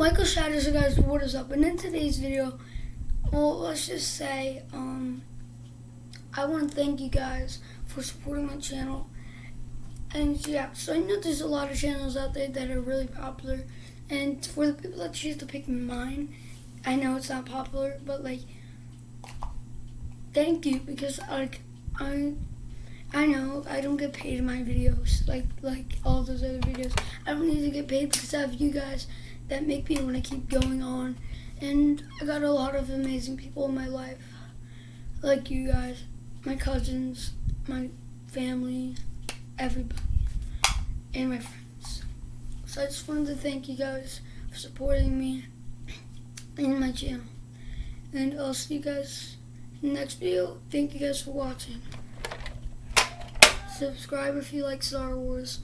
Michael Shatters, you guys, what is up? And in today's video, well, let's just say, um, I want to thank you guys for supporting my channel. And yeah, so I know there's a lot of channels out there that are really popular. And for the people that choose to pick mine, I know it's not popular, but like, thank you because like I, I know I don't get paid in my videos like like all those other videos. I don't need to get paid because I have you guys that make me want to keep going on. And I got a lot of amazing people in my life, like you guys, my cousins, my family, everybody, and my friends. So I just wanted to thank you guys for supporting me and my channel. And I'll see you guys in the next video. Thank you guys for watching. Subscribe if you like Star Wars.